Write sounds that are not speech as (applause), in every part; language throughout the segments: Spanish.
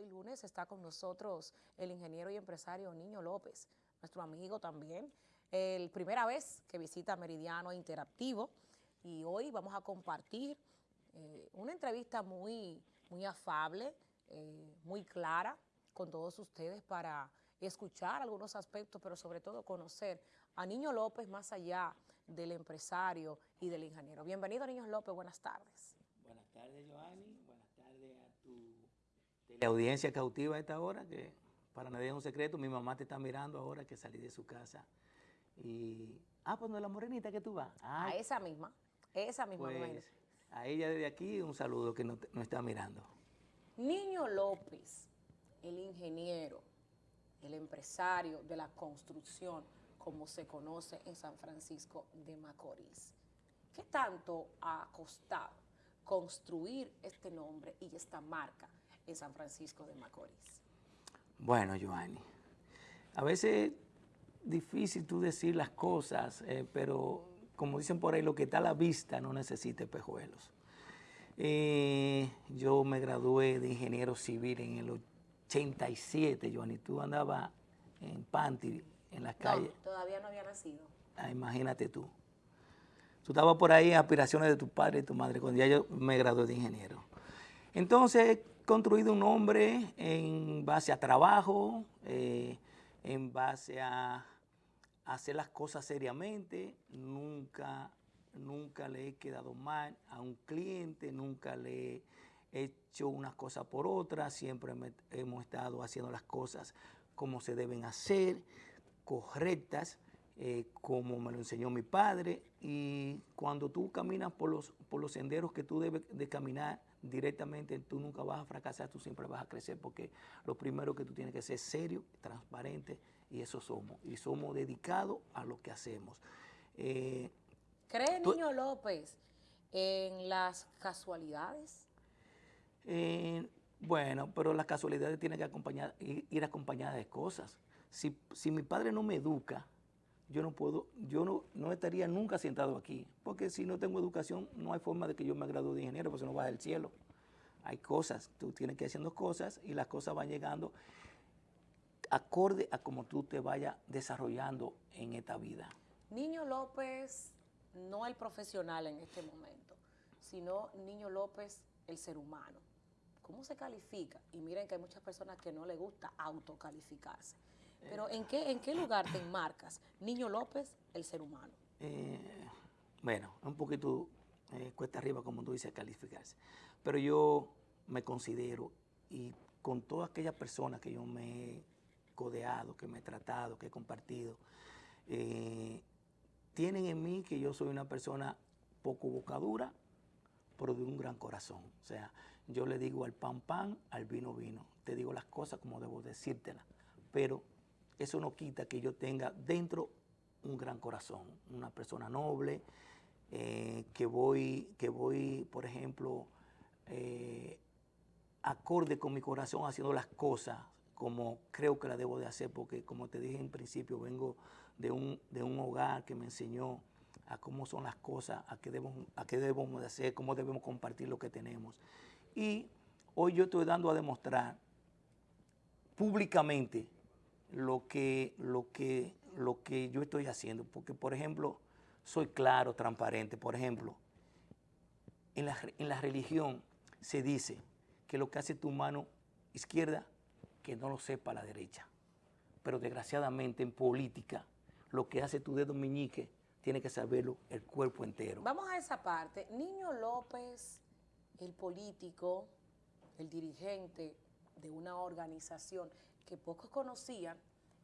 hoy lunes está con nosotros el ingeniero y empresario Niño López, nuestro amigo también. El primera vez que visita Meridiano Interactivo y hoy vamos a compartir eh, una entrevista muy, muy afable, eh, muy clara con todos ustedes para escuchar algunos aspectos, pero sobre todo conocer a Niño López más allá del empresario y del ingeniero. Bienvenido, Niño López, buenas tardes. Buenas tardes, Joanny. Buenas tardes a tu la audiencia cautiva a esta hora, que para nadie es un secreto, mi mamá te está mirando ahora que salí de su casa. Y, ah, pues no es la morenita que tú vas. a esa misma, esa misma. Pues, a ella desde aquí un saludo que nos está mirando. Niño López, el ingeniero, el empresario de la construcción, como se conoce en San Francisco de Macorís. ¿Qué tanto ha costado construir este nombre y esta marca en San Francisco de Macorís? Bueno, Joanny, a veces difícil tú decir las cosas, eh, pero como dicen por ahí, lo que está a la vista no necesita espejuelos. Eh, yo me gradué de ingeniero civil en el 87, Joanny, tú andabas en Panty, en las calles. todavía no había nacido. Ah, imagínate tú. Tú estabas por ahí en aspiraciones de tu padre y tu madre, cuando ya yo me gradué de ingeniero. Entonces, construido un hombre en base a trabajo, eh, en base a hacer las cosas seriamente, nunca, nunca le he quedado mal a un cliente, nunca le he hecho unas cosas por otras, siempre hemos estado haciendo las cosas como se deben hacer, correctas, eh, como me lo enseñó mi padre, y cuando tú caminas por los, por los senderos que tú debes de caminar directamente, tú nunca vas a fracasar, tú siempre vas a crecer, porque lo primero que tú tienes que ser serio, transparente, y eso somos, y somos dedicados a lo que hacemos. Eh, ¿Cree Niño López en las casualidades? Eh, bueno, pero las casualidades tienen que acompañar, ir acompañadas de cosas si, si mi padre no me educa, yo no puedo, yo no, no, estaría nunca sentado aquí, porque si no tengo educación, no hay forma de que yo me gradúe de ingeniero, porque no va del cielo. Hay cosas, tú tienes que ir haciendo cosas y las cosas van llegando acorde a cómo tú te vayas desarrollando en esta vida. Niño López, no el profesional en este momento, sino Niño López, el ser humano. ¿Cómo se califica? Y miren que hay muchas personas que no les gusta autocalificarse. Pero ¿en qué, ¿en qué lugar te enmarcas? Niño López, el ser humano. Eh, bueno, un poquito eh, cuesta arriba, como tú dices, calificarse. Pero yo me considero, y con todas aquellas personas que yo me he codeado, que me he tratado, que he compartido, eh, tienen en mí que yo soy una persona poco bocadura, pero de un gran corazón. O sea, yo le digo al pan pan, al vino vino. Te digo las cosas como debo decírtelas. Pero eso no quita que yo tenga dentro un gran corazón, una persona noble, eh, que, voy, que voy, por ejemplo, eh, acorde con mi corazón haciendo las cosas como creo que la debo de hacer, porque como te dije en principio, vengo de un, de un hogar que me enseñó a cómo son las cosas, a qué, debemos, a qué debemos de hacer, cómo debemos compartir lo que tenemos. Y hoy yo estoy dando a demostrar públicamente lo que, lo que, lo que yo estoy haciendo. Porque, por ejemplo, soy claro, transparente. Por ejemplo, en la, en la religión se dice que lo que hace tu mano izquierda, que no lo sepa la derecha. Pero desgraciadamente en política, lo que hace tu dedo meñique, tiene que saberlo el cuerpo entero. Vamos a esa parte. Niño López, el político, el dirigente de una organización, que pocos conocían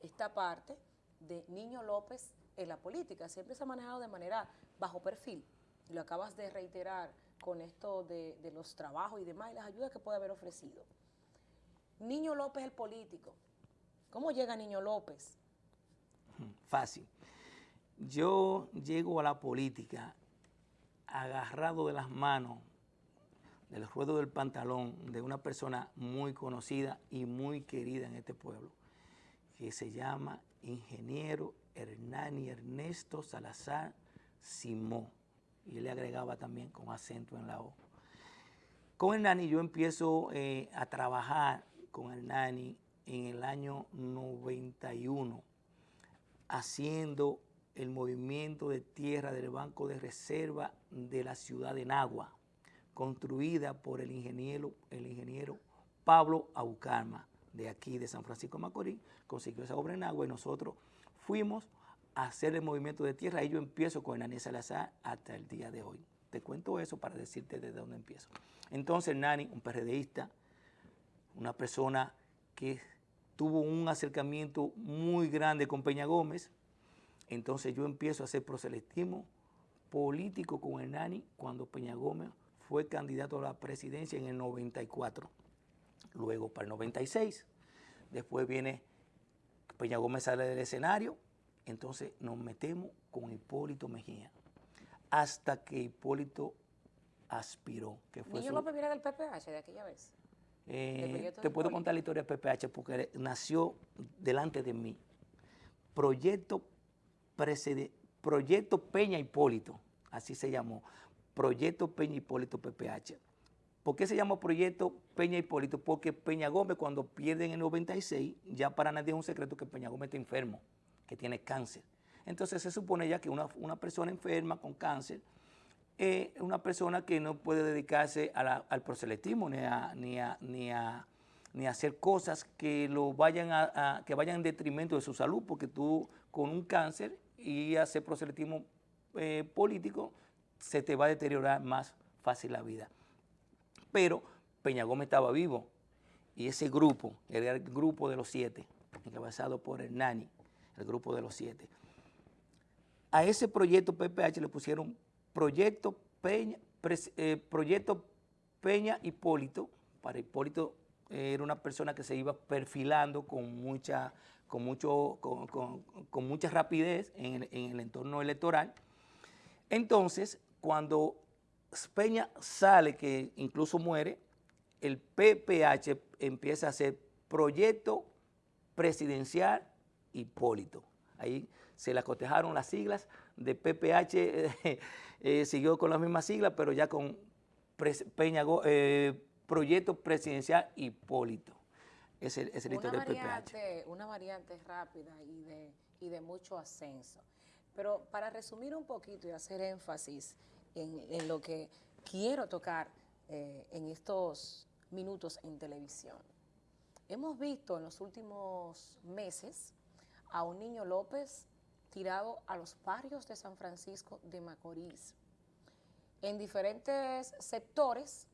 esta parte de Niño López en la política. Siempre se ha manejado de manera bajo perfil. Lo acabas de reiterar con esto de, los trabajos y demás y las ayudas que puede haber ofrecido. Niño López el político. ¿Cómo llega Niño López? (laughs) Fácil. Yo llego a la política agarrado de las manos del ruedo del pantalón de una persona muy conocida y muy querida en este pueblo, que se llama ingeniero Hernani Ernesto Salazar Simó. Y le agregaba también con acento en la O. Con Hernani yo empiezo eh, a trabajar con Hernani en el año 91, haciendo el movimiento de tierra del Banco de Reserva de la ciudad de Nagua, construida por el ingeniero, el ingeniero Pablo Aucarma, de aquí de San Francisco de Macorís, consiguió esa obra en Nagua y nosotros fuimos a hacer el movimiento de tierra y yo empiezo con Nani Salazar hasta el día de hoy. Te cuento eso para decirte desde dónde empiezo. Entonces Nani, un PRDista, una persona que tuvo un acercamiento muy grande con Peña Gómez, entonces yo empiezo a hacer proselitismo político con Hernani cuando Peña Gómez fue candidato a la presidencia en el 94. Luego para el 96. Después viene Peña Gómez sale del escenario. Entonces nos metemos con Hipólito Mejía. Hasta que Hipólito aspiró. Que fue ¿Niño López viene del PPH de aquella vez? Eh, te puedo contar la historia del PPH porque nació delante de mí. Proyecto Proyecto Peña Hipólito, así se llamó, Proyecto Peña Hipólito PPH. ¿Por qué se llama Proyecto Peña Hipólito? Porque Peña Gómez cuando pierde en el 96, ya para nadie es un secreto que Peña Gómez está enfermo, que tiene cáncer. Entonces se supone ya que una, persona enferma con cáncer es una persona que no puede dedicarse al proselitismo ni a, ni, ni, a, ni hacer cosas que, lo vayan a, que vayan en detrimento de su salud, porque tú con un cáncer y hacer proselitismo eh, político, se te va a deteriorar más fácil la vida. Pero Peña Gómez estaba vivo y ese grupo, era el grupo de los siete, encabezado por Hernani, el grupo de los siete. A ese proyecto PPH le pusieron Proyecto Peña, eh, proyecto Peña Hipólito, para Hipólito era una persona que se iba perfilando con mucha con, mucho, con, mucha rapidez en el, entorno electoral. Entonces, cuando Peña sale, que incluso muere, el PPH empieza a hacer proyecto presidencial Hipólito. Ahí se le cotejaron las siglas de PPH, (laughs) eh, siguió con las mismas siglas, pero ya con Peña, eh, proyecto presidencial Hipólito es el, es una variante, Una variante rápida y de, y de mucho ascenso. Pero para resumir un poquito y hacer énfasis en, lo que quiero tocar eh, en estos minutos en televisión. Hemos visto en los últimos meses a un niño López tirado a los barrios de San Francisco de Macorís, en diferentes sectores,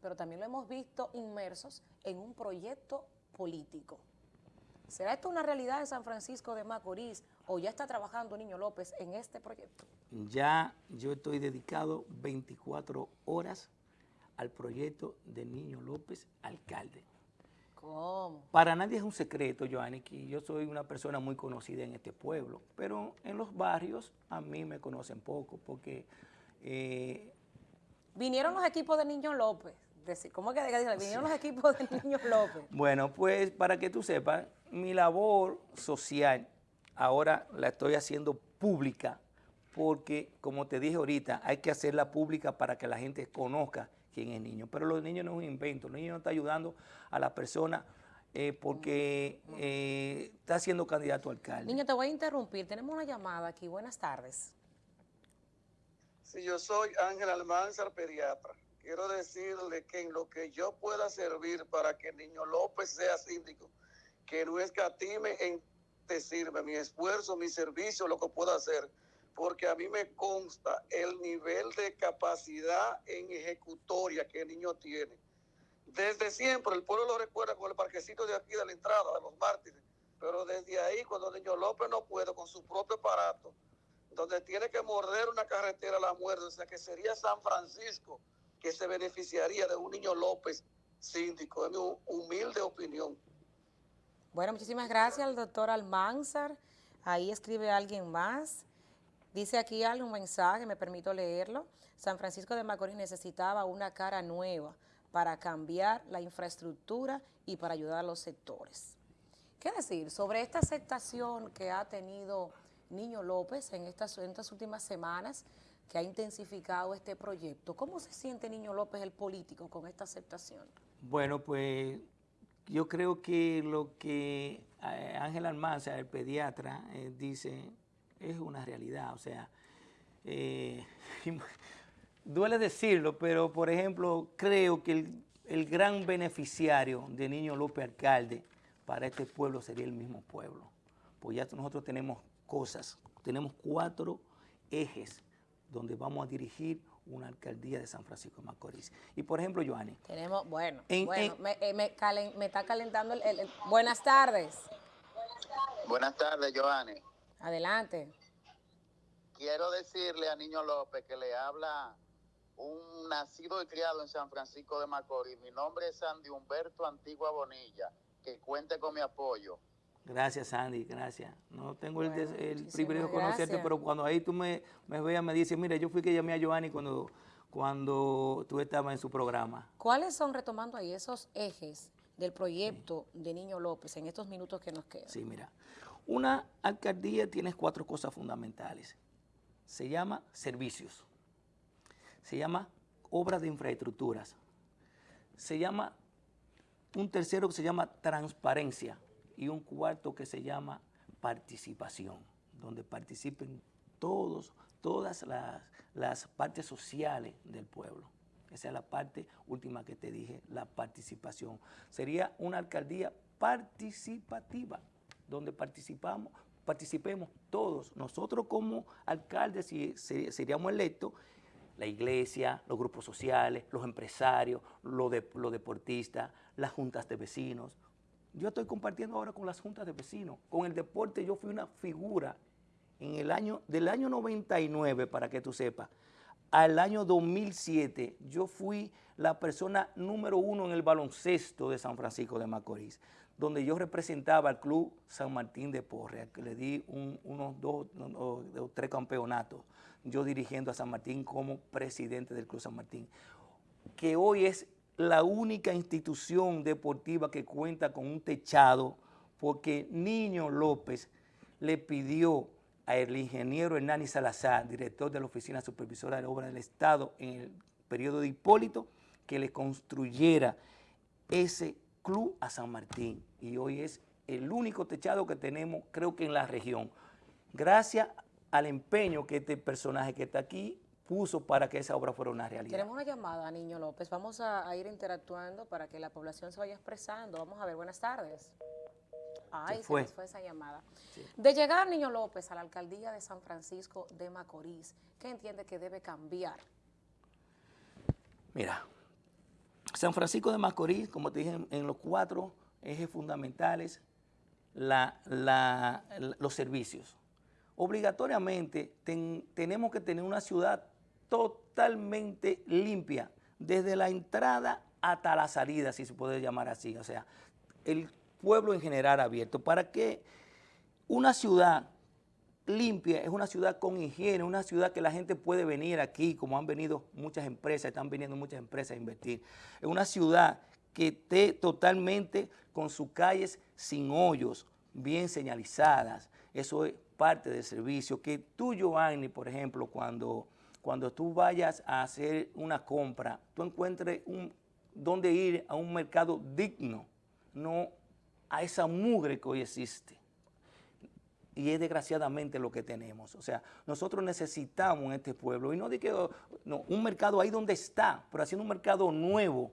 pero también lo hemos visto inmersos en un proyecto político. ¿Será esto una realidad en San Francisco de Macorís o ya está trabajando Niño López en este proyecto? Ya yo estoy dedicado 24 horas al proyecto de Niño López, alcalde. ¿Cómo? Para nadie es un secreto, Joanny, que yo soy una persona muy conocida en este pueblo, pero en los barrios a mí me conocen poco porque... Eh, Vinieron los equipos de Niño López ¿cómo que vinieron los equipos de Niños López? (laughs) Bueno, pues para que tú sepas, mi labor social ahora la estoy haciendo pública porque, como te dije ahorita, hay que hacerla pública para que la gente conozca quién es niño. Pero los niños no es un invento, los niños no están ayudando a la persona eh, porque eh, está siendo candidato a alcalde. Niño, te voy a interrumpir, tenemos una llamada aquí, buenas tardes. Sí, yo soy Ángel Almanzar, pediatra quiero decirle que en lo que yo pueda servir para que el niño López sea síndico, que no escatime en te sirve mi esfuerzo, mi servicio, lo que pueda hacer, porque a mí me consta el nivel de capacidad en ejecutoria que el niño tiene. Desde siempre, el pueblo lo recuerda con el parquecito de aquí de la entrada de los mártires, pero desde ahí, cuando el niño López no puede con su propio aparato, donde tiene que morder una carretera a la muerte, o sea que sería San Francisco, que se beneficiaría de un niño López síndico, es mi humilde opinión. Bueno, muchísimas gracias al doctor Almanzar. Ahí escribe alguien más. Dice aquí algún mensaje, me permito leerlo. San Francisco de Macorís necesitaba una cara nueva para cambiar la infraestructura y para ayudar a los sectores. ¿Qué decir sobre esta aceptación que ha tenido Niño López en estas, en estas últimas semanas? que ha intensificado este proyecto. ¿Cómo se siente Niño López, el político, con esta aceptación? Bueno, pues yo creo que lo que eh, Ángel Almanza, el pediatra, eh, dice es una realidad. O sea, eh, (laughs) duele decirlo, pero por ejemplo, creo que el, el, gran beneficiario de Niño López Alcalde para este pueblo sería el mismo pueblo. Pues ya nosotros tenemos cosas, tenemos cuatro ejes donde vamos a dirigir una alcaldía de San Francisco de Macorís. Y por ejemplo, Joanny. Tenemos, bueno, bueno me, eh, me, calen, me, está calentando el, el, el, Buenas tardes. Buenas tardes, Joanny. Adelante. Quiero decirle a Niño López que le habla un nacido y criado en San Francisco de Macorís. Mi nombre es Sandy Humberto Antigua Bonilla. Que cuente con mi apoyo. Gracias, Sandy, gracias. No tengo bueno, el, el privilegio de conocerte, gracias. pero cuando ahí tú me, me veas, me dices, mira, yo fui que llamé a Giovanni cuando, cuando tú estabas en su programa. ¿Cuáles son, retomando ahí, esos ejes del proyecto sí. de Niño López en estos minutos que nos quedan? Sí, mira. Una alcaldía tiene cuatro cosas fundamentales. Se llama servicios, se llama obras de infraestructuras, se llama un tercero que se llama transparencia y un cuarto que se llama participación, donde participen todos, todas las, las partes sociales del pueblo. Esa es la parte última que te dije, la participación. Sería una alcaldía participativa, donde participamos, participemos todos. Nosotros como alcaldes, si seríamos electos, la iglesia, los grupos sociales, los empresarios, los, de, los deportistas, las juntas de vecinos. Yo estoy compartiendo ahora con las juntas de vecinos. Con el deporte yo fui una figura en el año, del año 99, para que tú sepas, al año 2007, yo fui la persona número uno en el baloncesto de San Francisco de Macorís, donde yo representaba al Club San Martín de Porre, que le di un, unos dos o tres campeonatos, yo dirigiendo a San Martín como presidente del Club San Martín, que hoy es la única institución deportiva que cuenta con un techado, porque Niño López le pidió al ingeniero Hernani Salazar, director de la Oficina Supervisora de Obras del Estado en el periodo de Hipólito, que le construyera ese club a San Martín. Y hoy es el único techado que tenemos, creo que en la región. Gracias al empeño que este personaje que está aquí puso para que esa obra fuera una realidad. Tenemos una llamada, Niño López. Vamos a, a ir interactuando para que la población se vaya expresando. Vamos a ver, buenas tardes. Ay, se, fue. se fue esa llamada. Sí. De llegar Niño López a la alcaldía de San Francisco de Macorís, ¿qué entiende que debe cambiar? Mira, San Francisco de Macorís, como te dije, en, en los cuatro ejes fundamentales, la, la, la, los servicios. Obligatoriamente ten, tenemos que tener una ciudad totalmente limpia, desde la entrada hasta la salida, si se puede llamar así. O sea, el pueblo en general abierto, para que una ciudad limpia es una ciudad con higiene, una ciudad que la gente puede venir aquí, como han venido muchas empresas, están viniendo muchas empresas a invertir. Es una ciudad que esté totalmente con sus calles sin hoyos, bien señalizadas. Eso es parte del servicio. Que tú, Giovanni, por ejemplo, cuando, cuando tú vayas a hacer una compra, tú encuentres un, dónde ir a un mercado digno, no a esa mugre que hoy existe. Y es desgraciadamente lo que tenemos. O sea, nosotros necesitamos en este pueblo, y no de que un mercado ahí donde está, pero haciendo un mercado nuevo,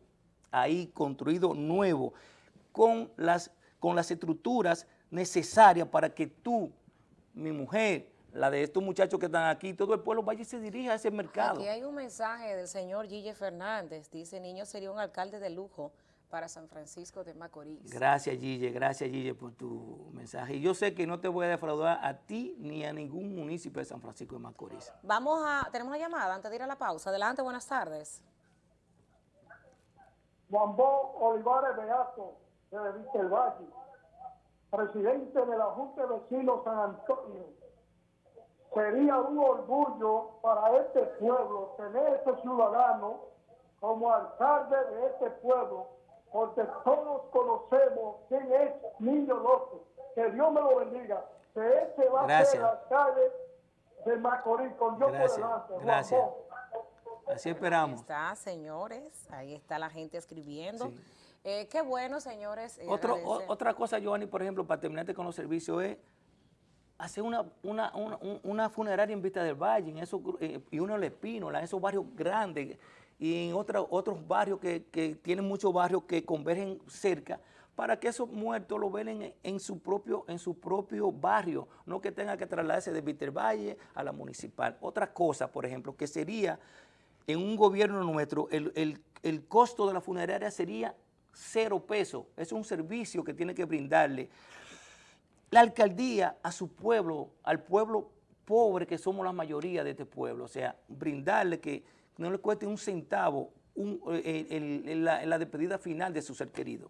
ahí construido nuevo, con las, con las estructuras necesarias para que tú, mi mujer, la de estos muchachos que están aquí, todo el pueblo vaya y se dirija a ese mercado. Aquí hay un mensaje del señor Gille Fernández, dice, niño sería un alcalde de lujo, para San Francisco de Macorís. Gracias, Gille, gracias, Gille, por tu mensaje. Y yo sé que no te voy a defraudar a ti ni a ningún municipio de San Francisco de Macorís. Vamos a, tenemos una llamada antes de ir a la pausa. Adelante, buenas tardes. Juan Bo Olivares Beato, de Vista el Valle, presidente de la Junta de Vecinos San Antonio. Sería un orgullo para este pueblo tener este ciudadano como alcalde de este pueblo porque todos conocemos quién es Niño López. Que Dios me lo bendiga. Que ese va Gracias. a ser el alcalde de Macorís con Dios Gracias. por delante. Gracias. Así esperamos. Ahí está, señores. Ahí está la gente escribiendo. Sí. Eh, qué bueno, señores. eh, Otro, o- otra cosa, Giovanni, por ejemplo, para terminarte con los servicios, es hacer una, una, una, un- una funeraria en Vista del Valle, en esos, eh, y uno en Espínola, en esos barrios grandes, y en otra- otros barrios que, que tienen muchos barrios que convergen cerca, para que esos muertos lo velen en, su propio, en su propio barrio, no que tenga que trasladarse de Vista del a la municipal. Otra cosa, por ejemplo, que sería en un gobierno nuestro, el, el- el costo de la funeraria sería cero pesos. Es un servicio que tiene que brindarle la alcaldía a su pueblo, al pueblo pobre que somos la mayoría de este pueblo. O sea, brindarle que no le cueste un centavo un- eh, la, despedida final de su ser querido.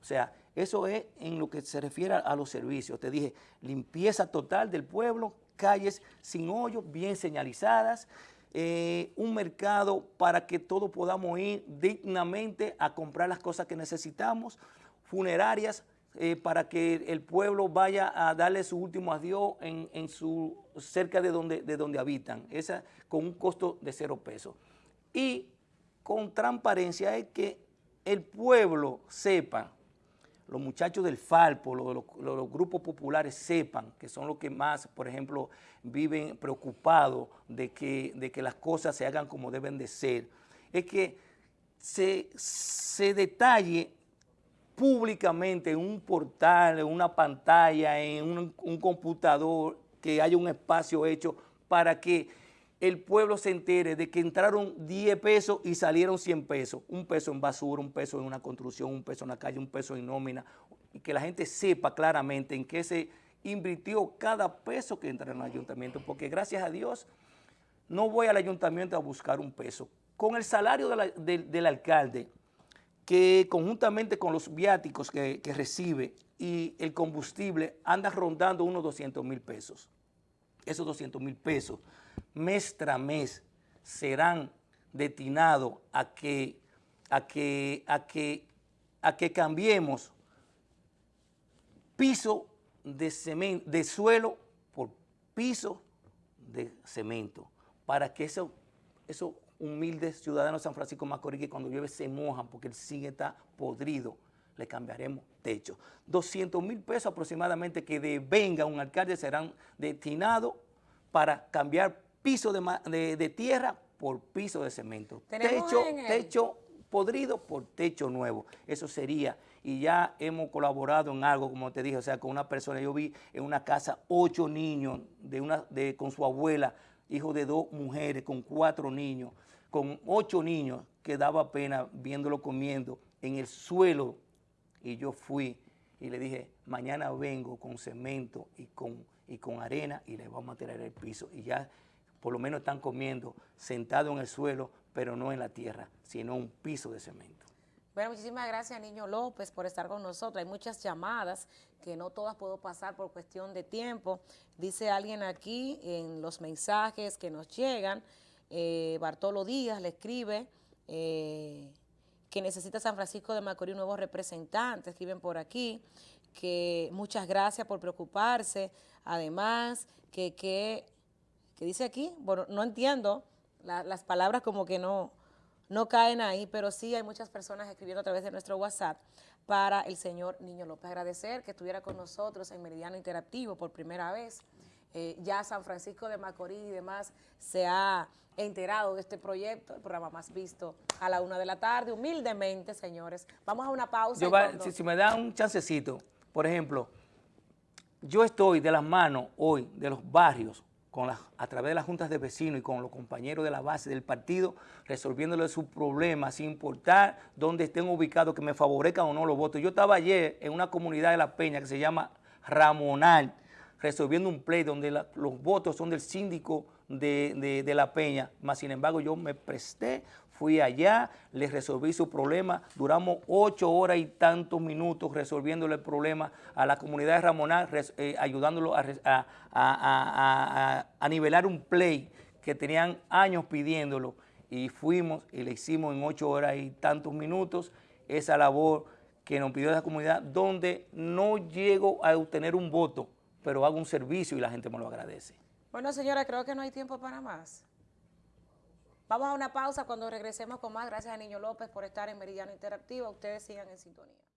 O sea, eso es en lo que se refiere a, a los servicios. Te dije, limpieza total del pueblo, calles sin hoyos, bien señalizadas, eh, un mercado para que todos podamos ir dignamente a comprar las cosas que necesitamos, funerarias eh, para que el pueblo vaya a darle su último adiós en, en su, cerca de donde, de donde habitan, esa con un costo de cero pesos. Y con transparencia es que el pueblo sepa, los muchachos del Falpo, los, los- grupos populares sepan que son los que más, por ejemplo, viven preocupados de que, de que las cosas se hagan como deben de ser, es que se, se detalle públicamente en un portal, en una pantalla, en un, computador, que haya un espacio hecho para que el pueblo se entere de que entraron 10 pesos y salieron 100 pesos, un peso en basura, un peso en una construcción, un peso en la calle, un peso en nómina, y que la gente sepa claramente en qué se invirtió cada peso que entra en el ayuntamiento, porque gracias a Dios no voy al ayuntamiento a buscar un peso. Con el salario de la- del- del alcalde, que conjuntamente con los viáticos que, que recibe y el combustible anda rondando unos 200 mil pesos. Esos 200 mil pesos mes tras mes serán destinados a que, a que, a que, a que cambiemos piso de, cemento, de suelo por piso de cemento, para que esos, esos humildes ciudadanos de San Francisco Macorís que cuando llueve se mojan porque el zinc está podrido, le cambiaremos techo. 200 mil pesos aproximadamente que devenga un alcalde serán destinados para cambiar piso de, de- de tierra por piso de cemento. Techo, el- techo podrido por techo nuevo. Eso sería. Y ya hemos colaborado en algo, como te dije, o sea, con una persona. Yo vi en una casa ocho niños de una, de, con su abuela, hijo de dos mujeres, con cuatro niños, con ocho niños, que daba pena viéndolo comiendo en el suelo. Y yo fui y le dije, mañana vengo con cemento y con, y con arena y le vamos a tirar el piso. Y ya por lo menos están comiendo sentado en el suelo, pero no en la tierra, sino un piso de cemento. Bueno, muchísimas gracias, Niño López, por estar con nosotros. Hay muchas llamadas que no todas puedo pasar por cuestión de tiempo. Dice alguien aquí en los mensajes que nos llegan, eh, Bartolo Díaz le escribe eh, que necesita San Francisco de Macorís un nuevo representante, escriben por aquí, que muchas gracias por preocuparse. Además, que, que, dice aquí, bueno, no entiendo, la- las palabras como que no, no caen ahí, pero sí hay muchas personas escribiendo a través de nuestro WhatsApp para el señor Niño López. Agradecer que estuviera con nosotros en Meridiano Interactivo por primera vez. Eh, ya San Francisco de Macorís y demás se ha enterado de este proyecto, el programa más visto a la una de la tarde, humildemente, señores. Vamos a una pausa. Yo y va- cuando- si, si me da un chancecito, por ejemplo, yo estoy de las manos hoy de los barrios con las- a través de las juntas de vecinos y con los compañeros de la base del partido, resolviéndole sus problemas sin importar dónde estén ubicados, que me favorezcan o no los votos. Yo estaba ayer en una comunidad de La Peña que se llama Ramonal, resolviendo un play donde los votos son del síndico de, de- La Peña, más sin embargo yo me presté, fui allá, les resolví su problema, duramos ocho horas y tantos minutos resolviéndole el problema a la comunidad de Ramonal, res- eh, ayudándolo a- a- a- a nivelar un play que tenían años pidiéndolo. Y fuimos y le hicimos en ocho horas y tantos minutos esa labor que nos pidió esa comunidad, donde no llego a obtener un voto, pero hago un servicio y la gente me lo agradece. Bueno, señora, creo que no hay tiempo para más. Vamos a una pausa cuando regresemos con más. Gracias a Niño López por estar en Meridiano Interactivo. Ustedes sigan en sintonía.